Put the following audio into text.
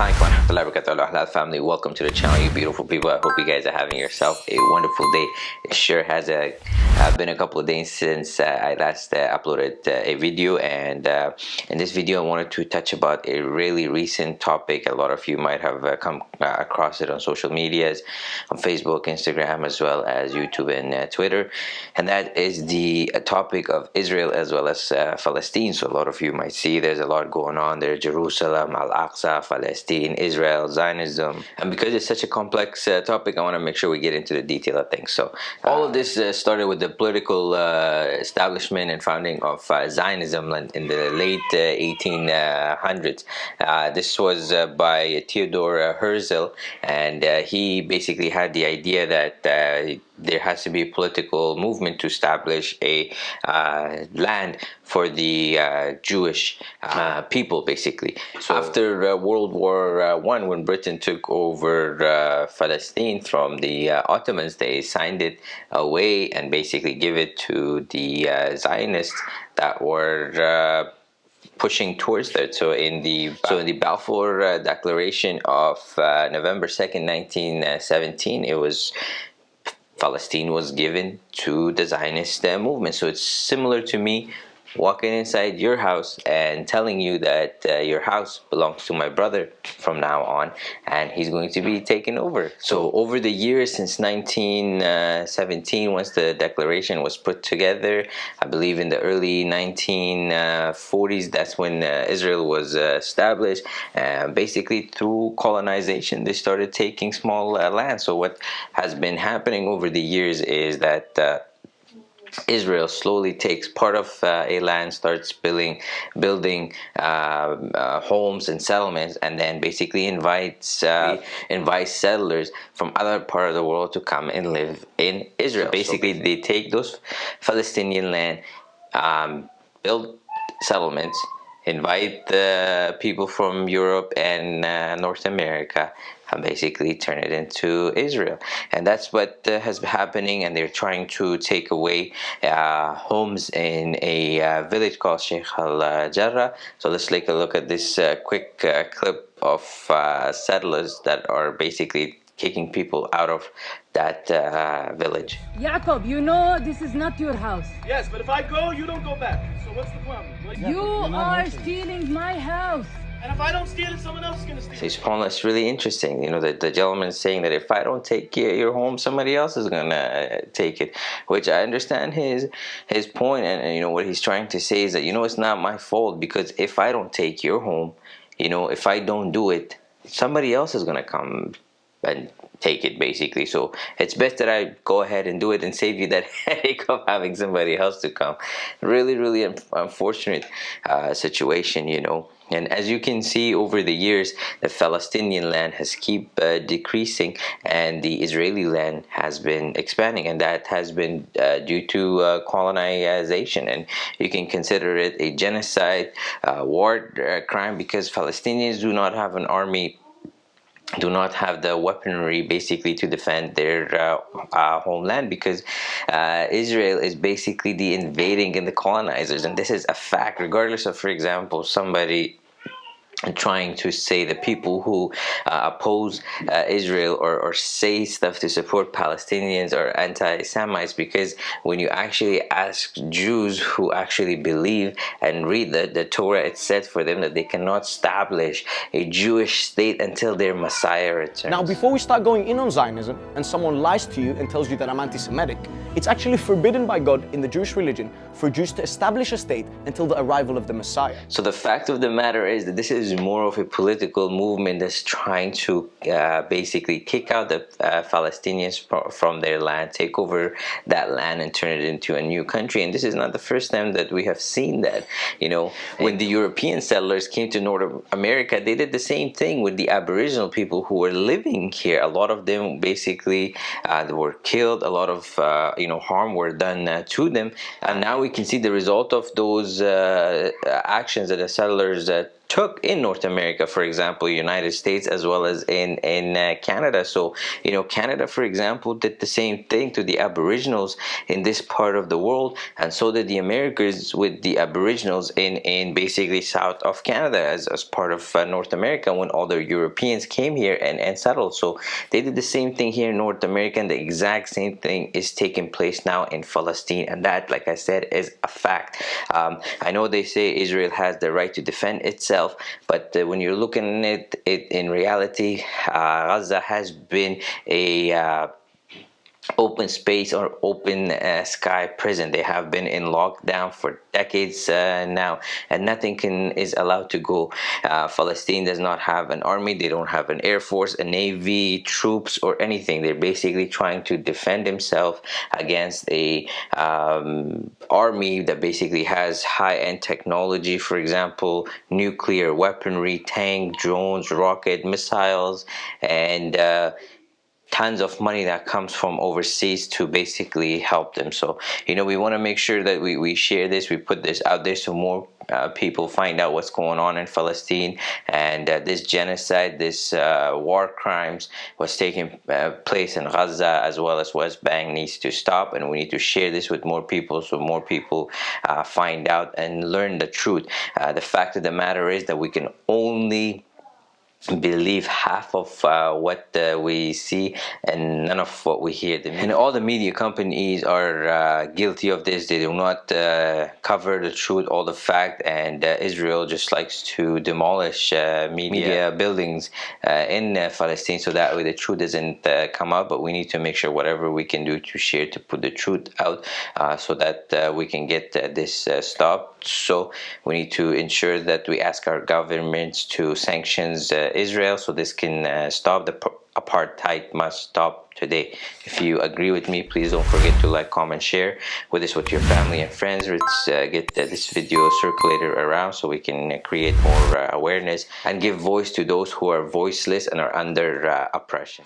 Assalamualaikum Halal family. Welcome to the channel you beautiful people. I hope you guys are having yourself a wonderful day. It sure has a, uh, been a couple of days since uh, I last uh, uploaded uh, a video. And uh, in this video I wanted to touch about a really recent topic. A lot of you might have uh, come across it on social medias on Facebook Instagram as well as YouTube and Twitter. And that is the topic of Israel as well as Palestine. So a lot of you might see there's a lot going on there. Jerusalem Al-Aqsa Palestine Palestine, Israel, Zionism. And because it's such a complex uh, topic, I want to make sure we get into the detail of things. So all of this uh, started with the political uh, establishment and founding of uh, Zionism in the late 1800s. Uh, this was by Theodore Herzl, and he basically had the idea that there has to be a political movement to establish a uh, land for the uh, Jewish uh, people, basically. So after uh, World War uh, One, when Britain took over uh, Palestine from the Ottomans, they signed it away and basically give it to the Zionists that were pushing towards that. So in the so in the Balfour Declaration of November second, nineteen seventeen, it was Palestine was given to the Zionist uh, movement. So it's similar to me walking inside your house and telling you that uh, your house belongs to my brother from now on and he's going to be taken over. So over the years since 1917 once the declaration was put together I believe in the early 1940s that's when uh, Israel was uh, established basically through colonization they started taking small uh, land. So what has been happening over the years is that uh, Israel slowly takes part of uh, a land, starts building, building uh, uh, homes and settlements, and then basically invites uh, invites settlers from other part of the world to come and live in Israel. So basically, they take those Palestinian land, um, build settlements, invite the people from Europe and uh, North America and basically turn it into Israel. And that's what uh, has been happening and they're trying to take away uh, homes in a uh, village called Sheikh al-Jarrah. So let's take a look at this uh, quick uh, clip of settlers that are basically kicking people out of that uh, village. Jacob, you know this is not your house. Yes, but if I go, you don't go back. So what's the problem? you are stealing my house. And if I don't steal it, someone else is going to steal it. So it's really interesting. You know, the, the gentleman is saying that if I don't take your home, somebody else is going to uh, take it. Which I understand his his point, and, and you know what he's trying to say is that you know it's not my fault because if I don't take your home, you know, if I don't do it, somebody else is going to come and take it basically. So it's best that I go ahead and do it and save you that headache of having somebody else to come. Really really unfortunate uh, situation you know. And as you can see over the years the Palestinian land has keep uh, decreasing and the Israeli land has been expanding. And that has been uh, due to uh, colonization. And you can consider it a genocide uh, war uh, crime because Palestinians do not have an army do not have the weaponry basically to defend their uh, uh, homeland because uh, Israel is basically the invading and the colonizers. And this is a fact. Regardless of for example somebody trying to say the people who uh, oppose uh, Israel or, or say stuff to support Palestinians or anti-Semites because when you actually ask Jews who actually believe and read the, the Torah it said for them that they cannot establish a Jewish state until their Messiah returns. Now before we start going in on Zionism and someone lies to you and tells you that I'm anti-Semitic it's actually forbidden by God in the Jewish religion for Jews to establish a state until the arrival of the Messiah. So the fact of the matter is that this is more of a political movement that's trying to uh, basically kick out the uh, Palestinians from their land, take over that land and turn it into a new country. And this is not the first time that we have seen that. You know, when the European settlers came to North America, they did the same thing with the Aboriginal people who were living here. A lot of them basically uh, were killed. A lot of uh, you know harm were done uh, to them and now we can see the result of those uh, actions that the settlers uh, took in North America, for example, United States as well as in in uh, Canada. So you know, Canada, for example, did the same thing to the Aboriginals in this part of the world, and so did the Americans with the Aboriginals in in basically south of Canada as, as part of uh, North America when all the Europeans came here and and settled. So they did the same thing here in North America, and the exact same thing is taking place now in Palestine, and that, like I said, is a fact. Um, I know they say Israel has the right to defend itself itself. But uh, when you're looking at it in reality uh, Gaza has been a uh, open space or open uh, sky prison. They have been in lockdown for decades uh, now and nothing can is allowed to go. Uh, Palestine does not have an army. They don't have an air force a navy troops or anything. They're basically trying to defend themselves against a um, army that basically has high-end technology for example nuclear weaponry tank drones rocket missiles and uh, tons of money that comes from overseas to basically help them. So you know we want to make sure that we, we share this we put this out there so more uh, people find out what's going on in Palestine and uh, this genocide this uh, war crimes was taking uh, place in Gaza as well as West Bank needs to stop and we need to share this with more people so more people uh, find out and learn the truth. Uh, the fact of the matter is that we can only believe half of uh, what uh, we see and none of what we hear. The and all the media companies are uh, guilty of this. They do not uh, cover the truth all the fact and uh, Israel just likes to demolish uh, media, media, buildings in Palestine so that way the truth doesn't come out. But we need to make sure whatever we can do to share to put the truth out so that we can get this stopped. So we need to ensure that we ask our governments to sanctions Israel so this can uh, stop the apartheid must stop today. If you agree with me please don't forget to like comment share with this with your family and friends. Let's uh, get this video circulated around so we can uh, create more uh, awareness and give voice to those who are voiceless and are under oppression